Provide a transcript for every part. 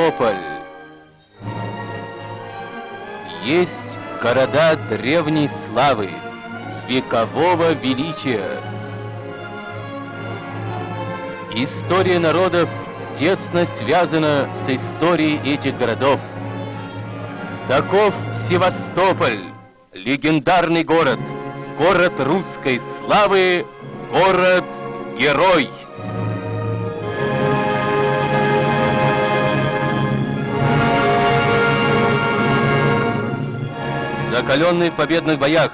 Севастополь. Есть города древней славы, векового величия. История народов тесно связана с историей этих городов. Таков Севастополь, легендарный город, город русской славы, город-герой. Закаленный в победных боях,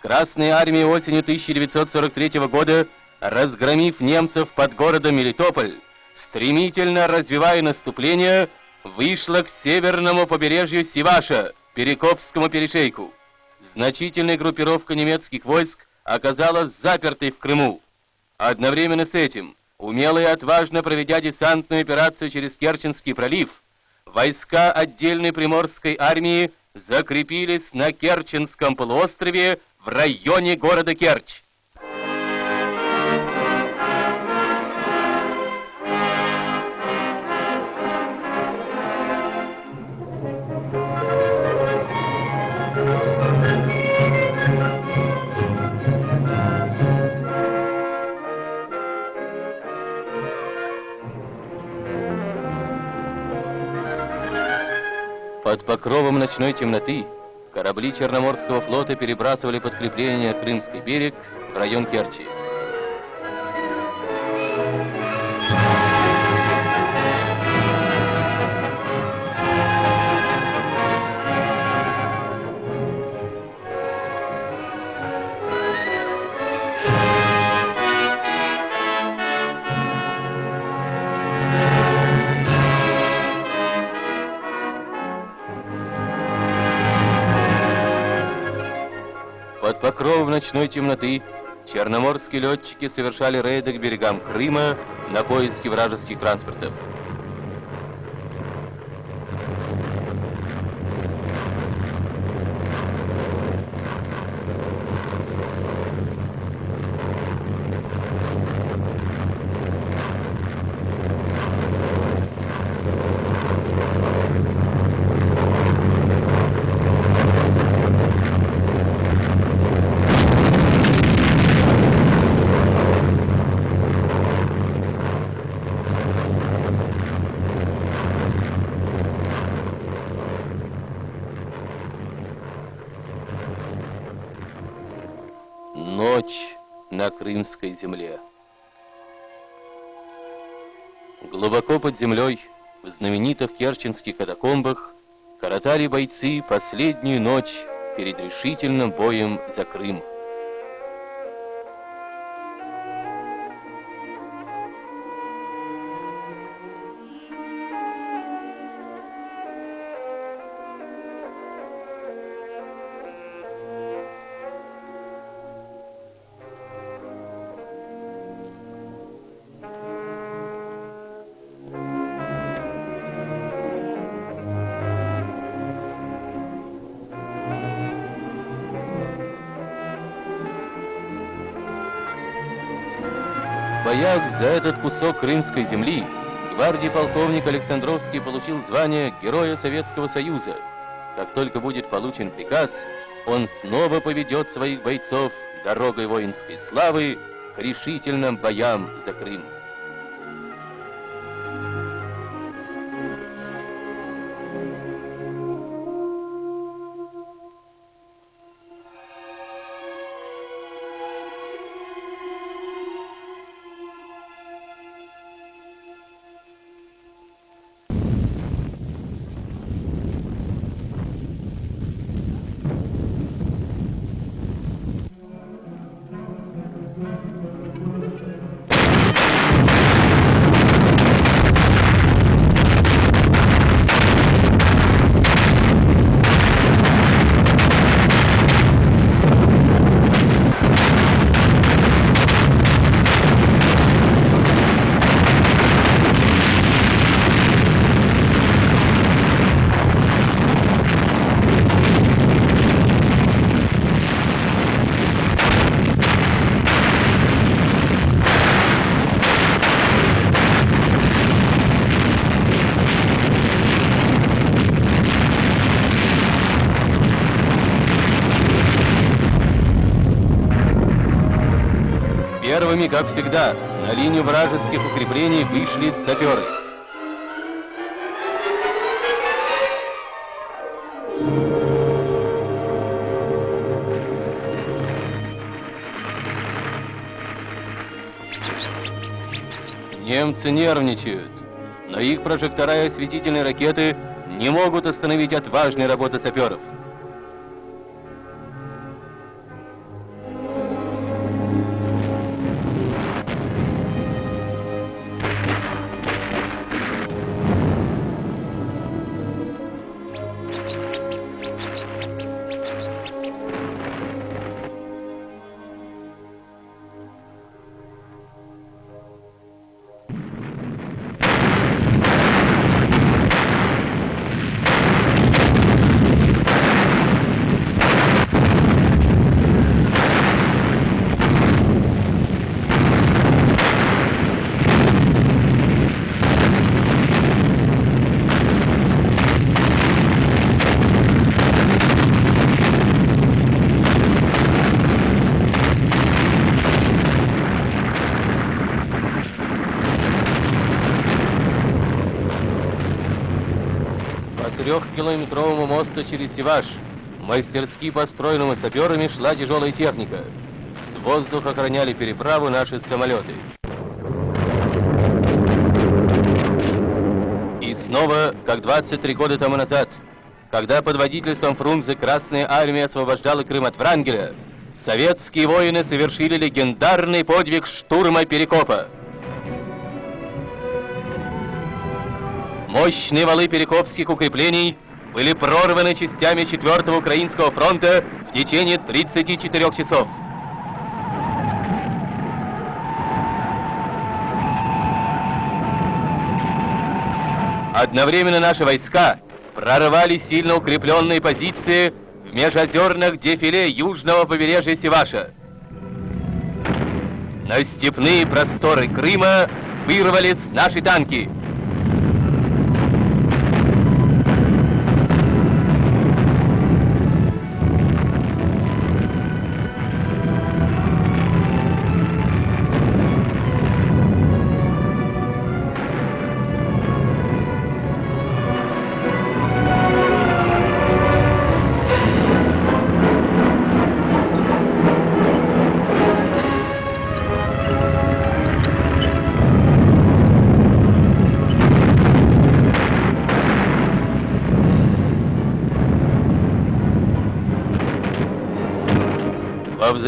Красная армия осенью 1943 года, разгромив немцев под городом Мелитополь, стремительно развивая наступление, вышла к северному побережью Сиваша, Перекопскому перешейку. Значительная группировка немецких войск оказалась запертой в Крыму. Одновременно с этим, умело и отважно проведя десантную операцию через Керченский пролив, войска отдельной приморской армии закрепились на Керченском полуострове в районе города Керчь. Под покровом ночной темноты корабли Черноморского флота перебрасывали подкрепление Крымский берег в район Керчи. Покровом ночной темноты черноморские летчики совершали рейды к берегам Крыма на поиски вражеских транспортов. Ночь на крымской земле. Глубоко под землей, в знаменитых керченских катакомбах, коротали бойцы последнюю ночь перед решительным боем за Крым. За этот кусок крымской земли гвардии полковник Александровский получил звание Героя Советского Союза. Как только будет получен приказ, он снова поведет своих бойцов дорогой воинской славы к решительным боям за Крым. Первыми, как всегда, на линию вражеских укреплений вышли саперы. Немцы нервничают, но их прожектора и осветительные ракеты не могут остановить отважной работы саперов. Трехкилометровому мосту через Севаш, мастерски построенному саперами, шла тяжелая техника. С воздуха охраняли переправу наши самолеты. И снова, как 23 года тому назад, когда под водительством Фрунзе Красная Армия освобождала Крым от Врангеля, советские воины совершили легендарный подвиг штурма Перекопа. Мощные валы перекопских укреплений были прорваны частями 4-го Украинского фронта в течение 34 часов. Одновременно наши войска прорывали сильно укрепленные позиции в межозерных дефиле южного побережья Севаша. На степные просторы Крыма вырвались наши танки –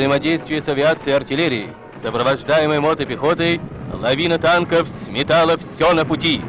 взаимодействии с авиацией и артиллерией, сопровождаемой мотопехотой, лавина танков сметала все на пути.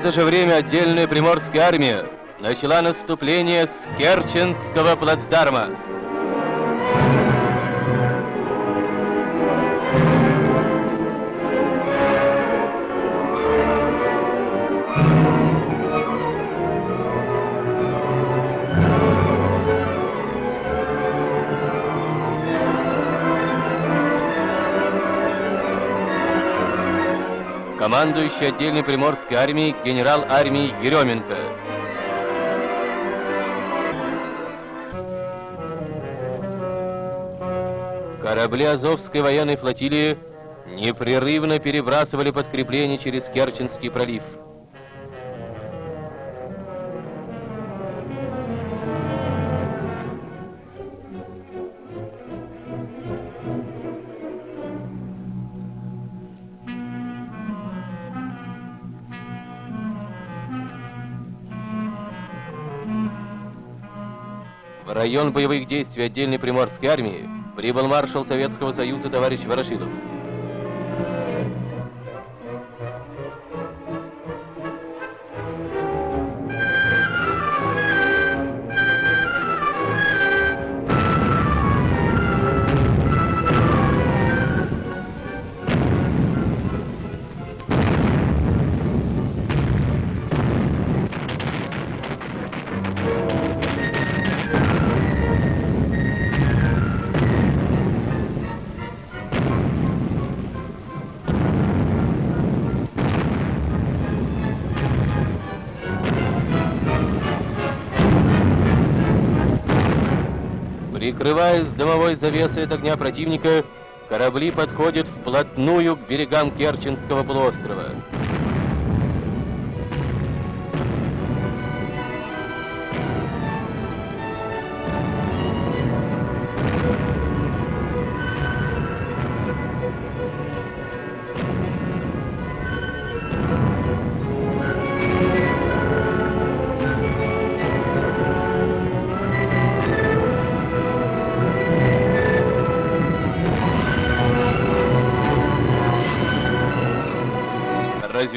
Это же время отдельная приморская армия начала наступление с Керченского плацдарма. Командующий отдельной Приморской армией генерал армии Еременко. Корабли Азовской военной флотилии непрерывно перебрасывали подкрепления через Керченский пролив. Район боевых действий отдельной Приморской армии прибыл маршал Советского Союза товарищ Ворошилов. Прикрываясь дымовой завесой от огня противника, корабли подходят вплотную к берегам Керченского полуострова.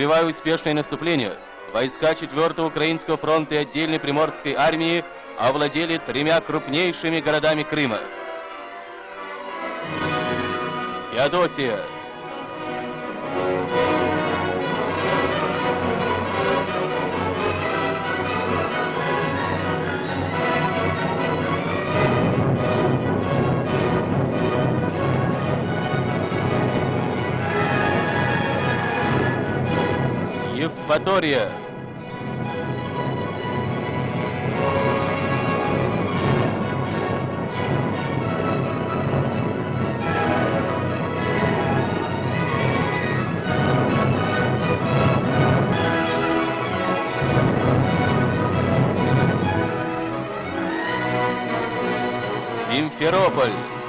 Развивая успешное наступление, войска 4-го Украинского фронта и отдельной Приморской армии овладели тремя крупнейшими городами Крыма. Феодосия, Евпатория. Симферополь.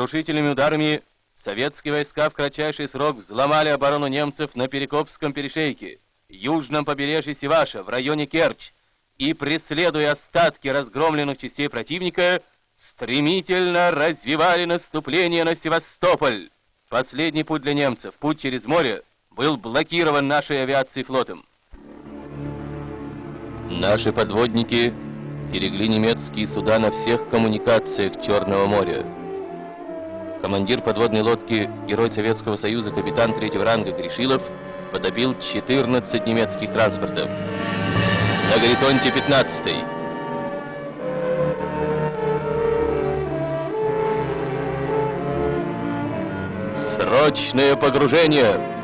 Сокрушительными ударами советские войска в кратчайший срок взломали оборону немцев на Перекопском перешейке, южном побережье Севаша, в районе Керчь, и, преследуя остатки разгромленных частей противника, стремительно развивали наступление на Севастополь. Последний путь для немцев, путь через море, был блокирован нашей авиацией флотом. Наши подводники стерегли немецкие суда на всех коммуникациях Черного моря. Командир подводной лодки, герой Советского Союза, капитан третьего ранга Гришилов потопил 14 немецких транспортов. На горизонте 15 -й. Срочное погружение!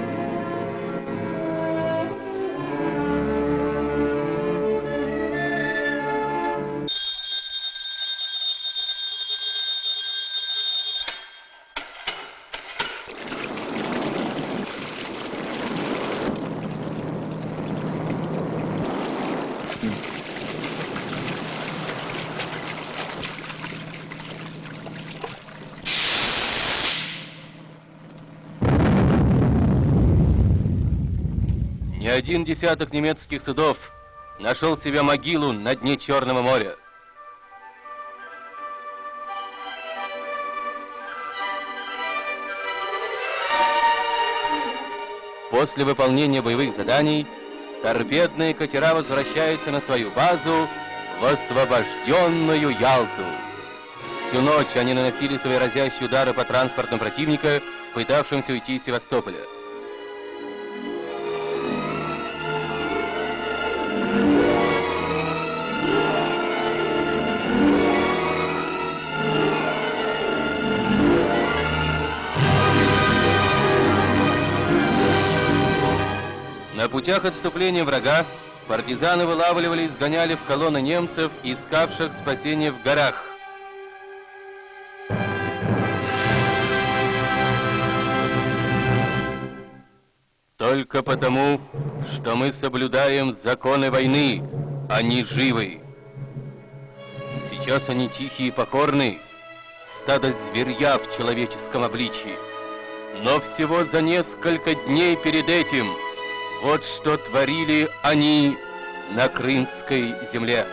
Один десяток немецких судов нашел себе могилу на дне Черного моря. После выполнения боевых заданий торпедные катера возвращаются на свою базу в освобожденную Ялту. Всю ночь они наносили свои разящие удары по транспортам противника, пытавшимся уйти из Севастополя. На путях отступления врага партизаны вылавливали и сгоняли в колонны немцев, искавших спасение в горах. Только потому, что мы соблюдаем законы войны, а они живы. Сейчас они тихие и покорны, стадо зверья в человеческом обличии. Но всего за несколько дней перед этим – вот что творили они на крымской земле.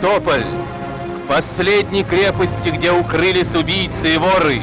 Севастополь, к последней крепости, где укрылись убийцы и воры.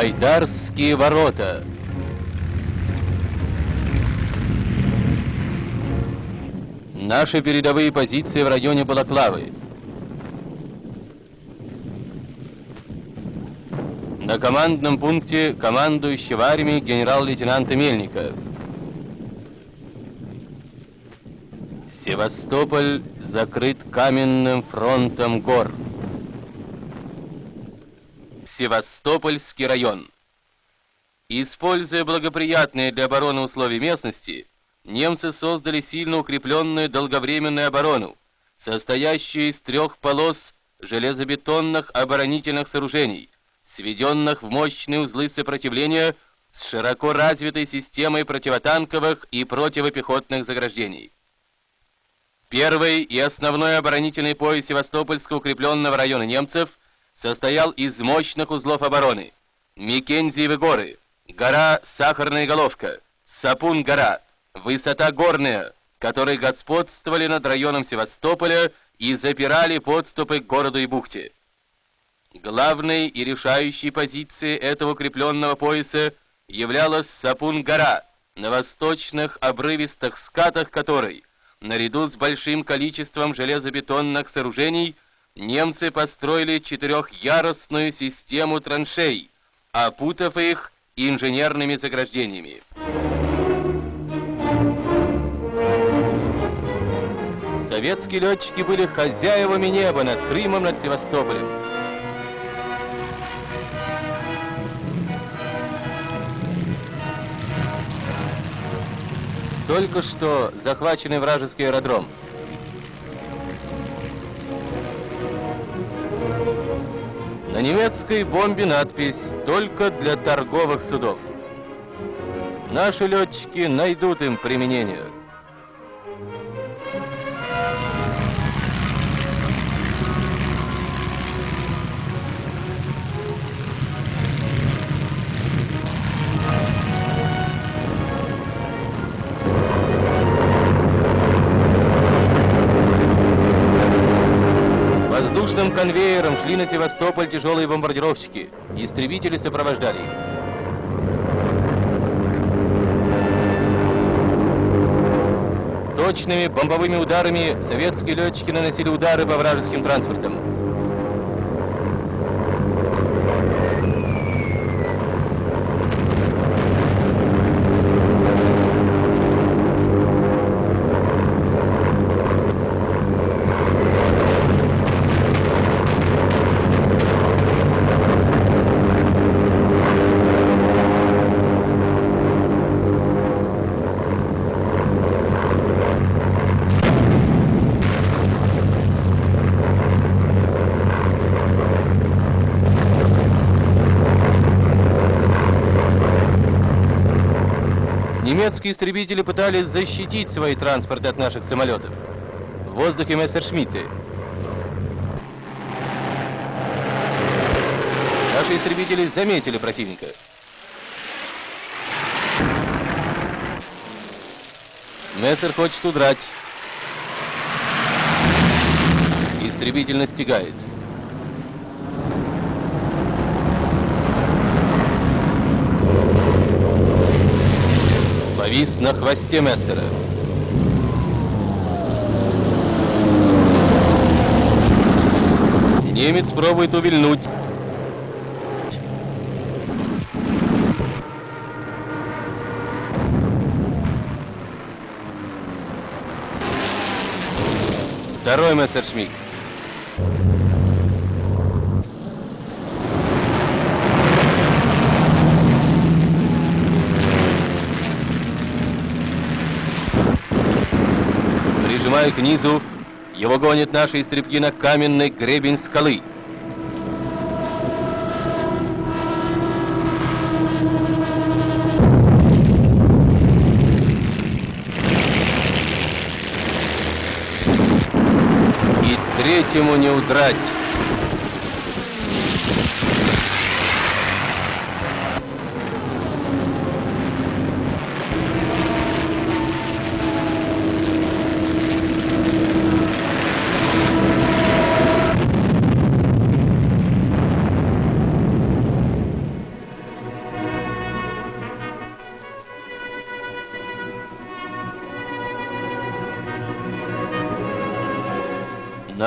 Байдарские ворота. Наши передовые позиции в районе Балаклавы. На командном пункте командующего армией генерал-лейтенанта Мельника. Севастополь закрыт каменным фронтом гор. Севастопольский район. Используя благоприятные для обороны условия местности, немцы создали сильно укрепленную долговременную оборону, состоящую из трех полос железобетонных оборонительных сооружений, сведенных в мощные узлы сопротивления с широко развитой системой противотанковых и противопехотных заграждений. Первый и основной оборонительный пояс Севастопольского укрепленного района немцев состоял из мощных узлов обороны. Микензиевы горы, гора Сахарная Головка, Сапун-гора, высота горная, которые господствовали над районом Севастополя и запирали подступы к городу и бухте. Главной и решающей позицией этого укрепленного пояса являлась Сапун-гора, на восточных обрывистых скатах которой, наряду с большим количеством железобетонных сооружений, немцы построили четырехъярусную систему траншей, опутав их инженерными заграждениями. Советские летчики были хозяевами неба над Крымом, над Севастополем. Только что захваченный вражеский аэродром – На немецкой бомбе надпись «Только для торговых судов». Наши летчики найдут им применение. Шли на Севастополь тяжелые бомбардировщики. Истребители сопровождали их. Точными бомбовыми ударами советские летчики наносили удары по вражеским транспортам. Немецкие истребители пытались защитить свои транспорты от наших самолетов. В воздухе Мессершмитты. Наши истребители заметили противника. Мессер хочет удрать. Истребитель настигает. Повис на хвосте Мессера. Немец пробует увильнуть. Второй Мессершмитт. Прижимая к низу, его гонят наши истребки на каменный гребень скалы. И третьему не удрать.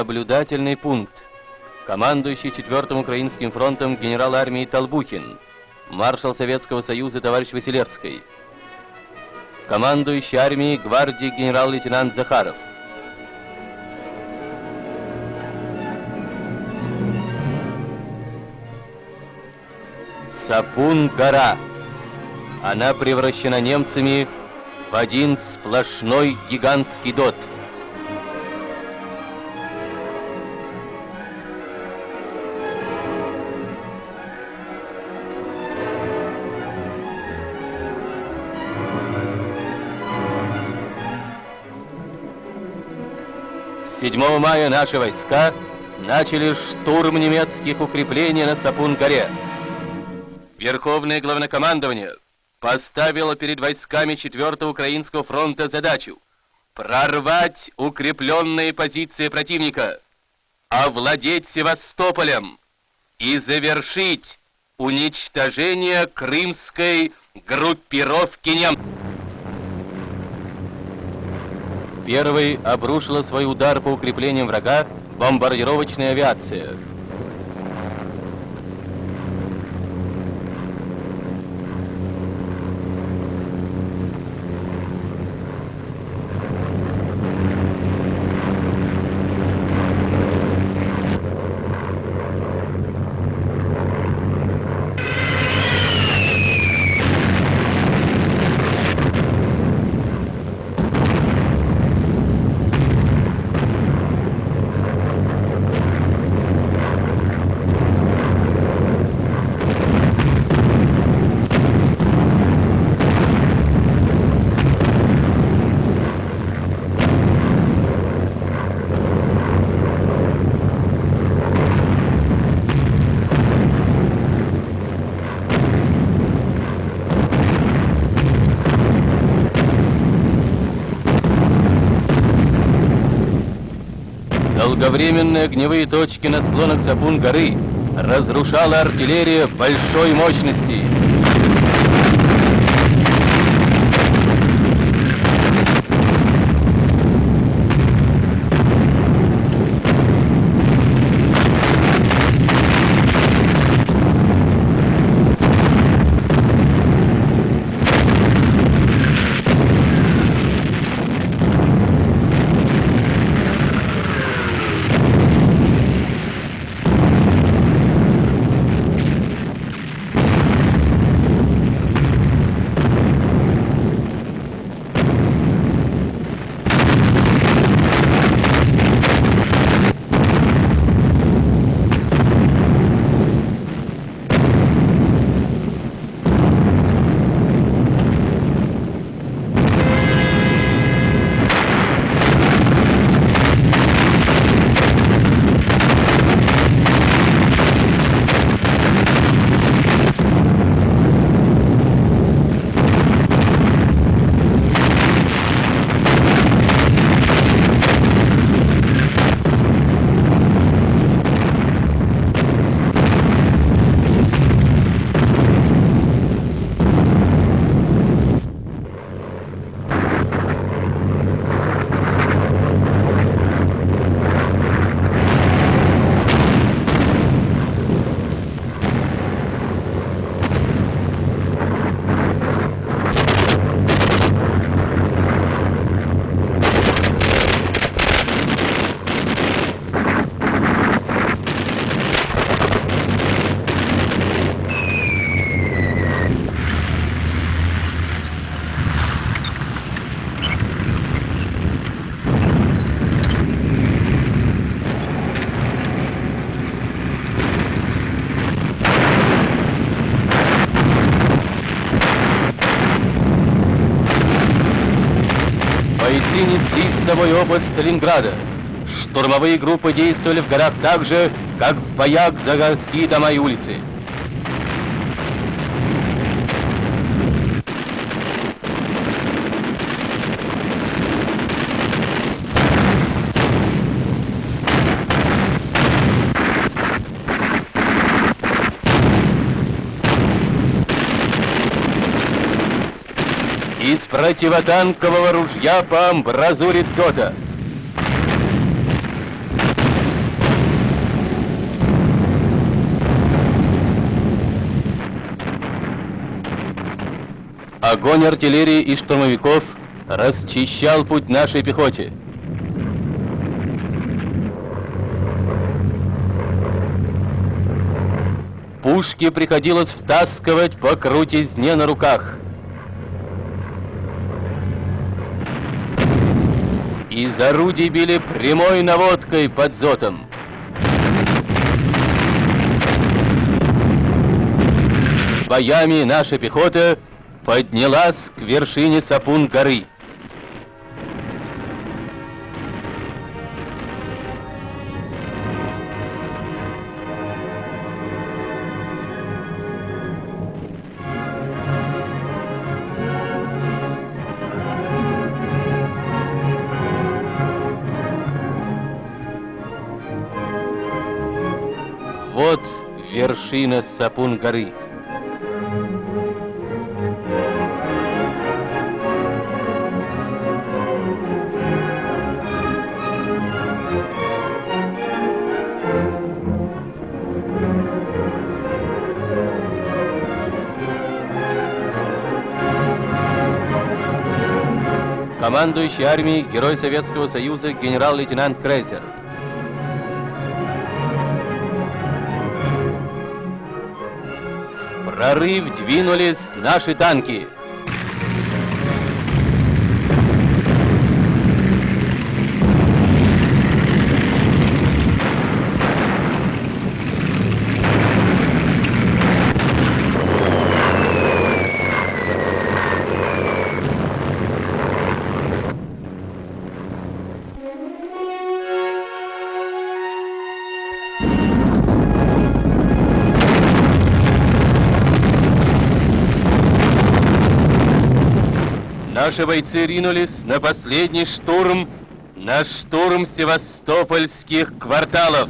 Наблюдательный пункт. Командующий 4-м Украинским фронтом генерал армии Толбухин. Маршал Советского Союза товарищ Василевский. Командующий армией гвардии генерал-лейтенант Захаров. Сапун-гора. Она превращена немцами в один сплошной гигантский дот – 7 мая наши войска начали штурм немецких укреплений на Сапун-горе. Верховное главнокомандование поставило перед войсками 4-го Украинского фронта задачу прорвать укрепленные позиции противника, овладеть Севастополем и завершить уничтожение крымской группировки немцев. Первый обрушила свой удар по укреплениям врага бомбардировочная авиация. Долговременные огневые точки на склонах Сапун горы разрушала артиллерия большой мощности. Собой опыт Сталинграда. Штурмовые группы действовали в горах так же, как в боях за городские дома и улицы. из противотанкового ружья по амбразуре дзота. Огонь артиллерии и штурмовиков расчищал путь нашей пехоте. Пушки приходилось втаскивать по крутизне на руках. Из орудий били прямой наводкой под зотом. Боями наша пехота поднялась к вершине Сапун горы. Вершина Сапун горы. Командующий армией Герой Советского Союза генерал-лейтенант Крейсер. Прорыв двинулись наши танки. Наши бойцы ринулись на последний штурм, на штурм севастопольских кварталов.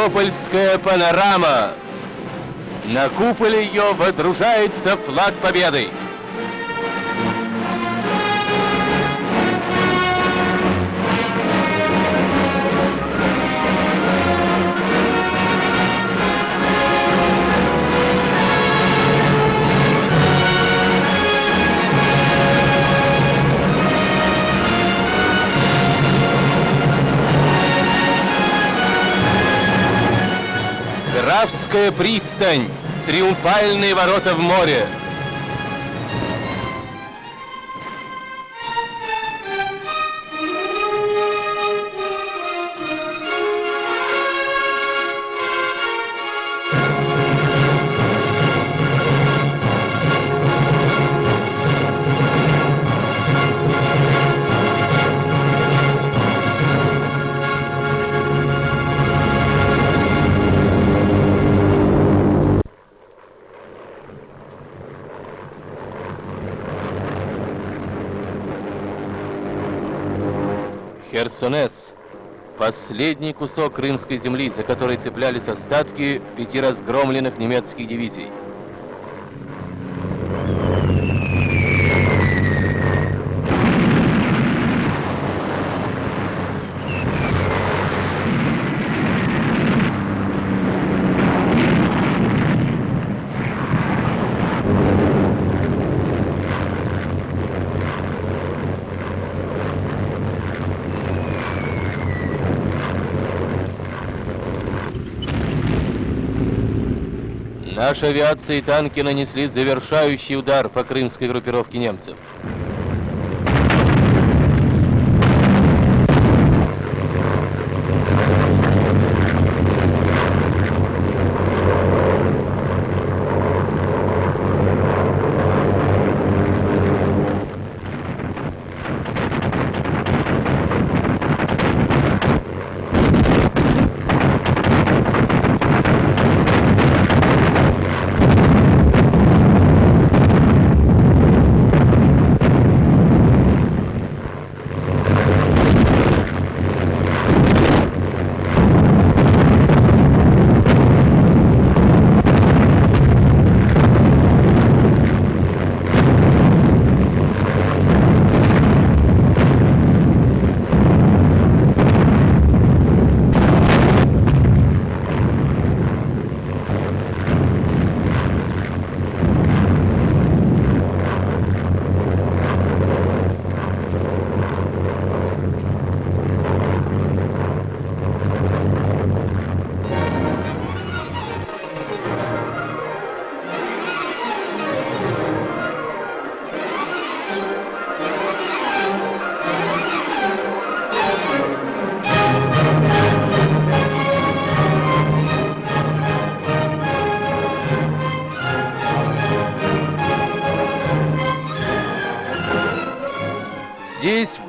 Севастопольская панорама. На куполе ее водружается флаг победы. Графская пристань, триумфальные ворота в море. Последний кусок крымской земли, за который цеплялись остатки пяти разгромленных немецких дивизий. Наша авиация и танки нанесли завершающий удар по крымской группировке немцев.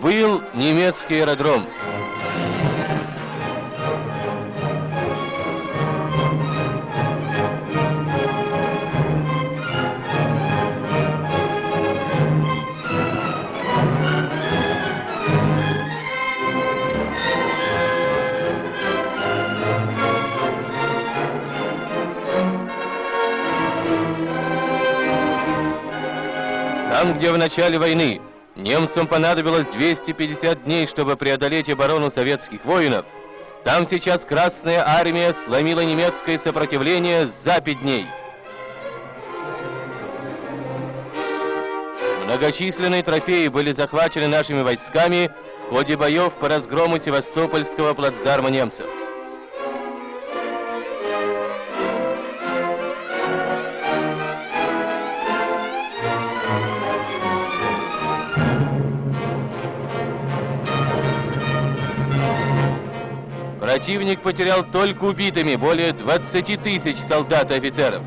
Был немецкий аэродром. Там, где в начале войны немцам понадобилось 250 дней, чтобы преодолеть оборону советских воинов, там сейчас Красная Армия сломила немецкое сопротивление за 5 дней. Многочисленные трофеи были захвачены нашими войсками в ходе боев по разгрому Севастопольского плацдарма немцев. Противник потерял только убитыми более 20 тысяч солдат и офицеров.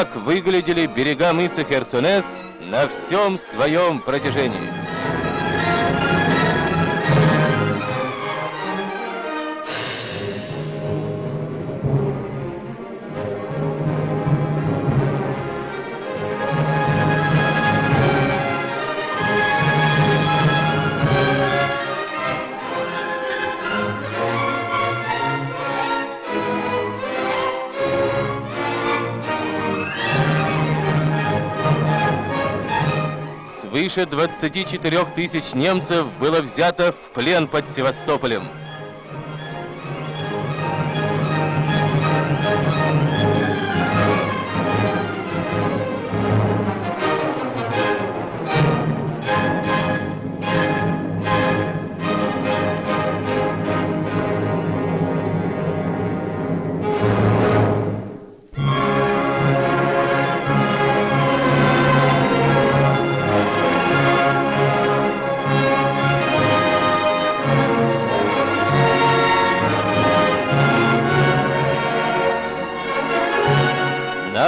Так выглядели берега мыса Херсонес на всем своем протяжении. Свыше 24 тысяч немцев было взято в плен под Севастополем.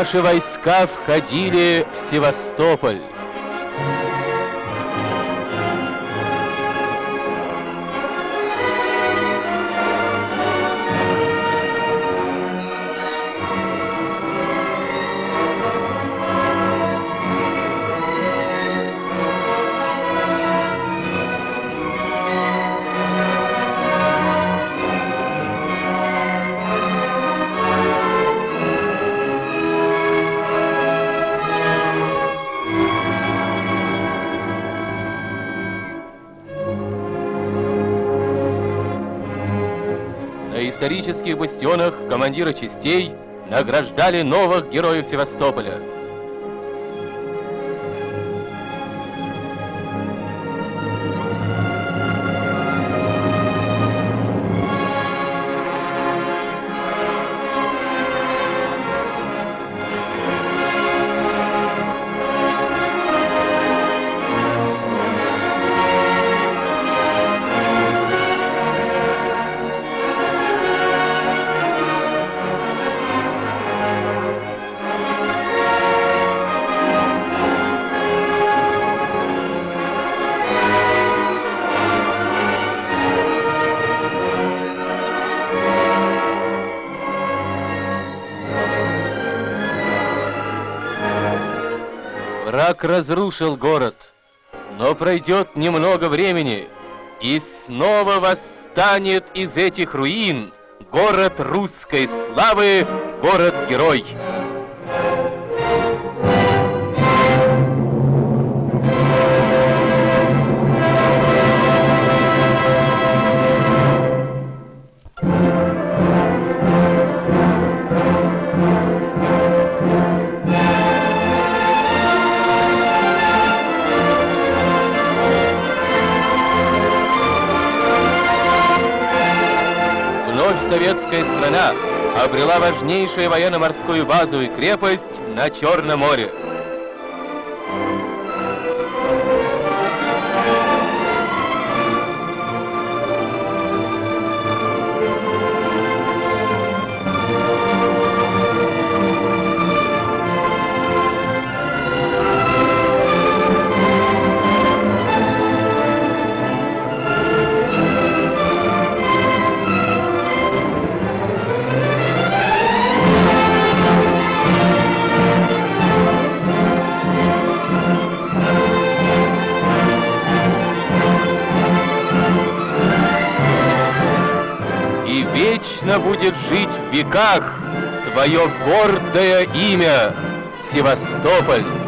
Наши войска входили в Севастополь. Бастионах командиры частей награждали новых героев Севастополя. Разрушил город, но пройдет немного времени, и снова восстанет из этих руин город русской славы, город-герой. Советская страна обрела важнейшую военно-морскую базу и крепость на Черном море. Вечно будет жить в веках твое гордое имя Севастополь.